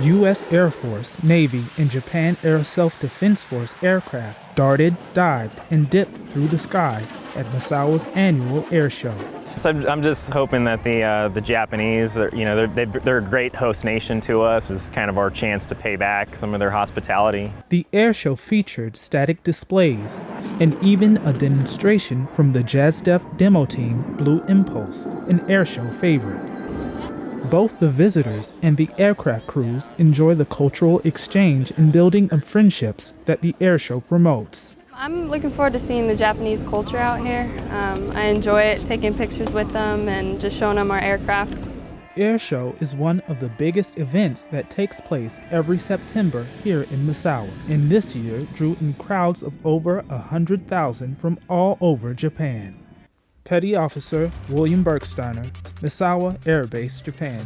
U.S. Air Force, Navy, and Japan Air Self Defense Force aircraft darted, dived, and dipped through the sky at Misawa's annual air show. So I'm, just hoping that the uh, the Japanese, you know, they're, they're a great host nation to us. It's kind of our chance to pay back some of their hospitality. The air show featured static displays and even a demonstration from the JASDF demo team Blue Impulse, an airshow favorite. Both the visitors and the aircraft crews enjoy the cultural exchange and building of friendships that the airshow promotes. I'm looking forward to seeing the Japanese culture out here. Um, I enjoy it, taking pictures with them and just showing them our aircraft. Airshow is one of the biggest events that takes place every September here in Misawa, and this year drew in crowds of over 100,000 from all over Japan. Petty Officer William Bergsteiner, Misawa Air Base, Japan.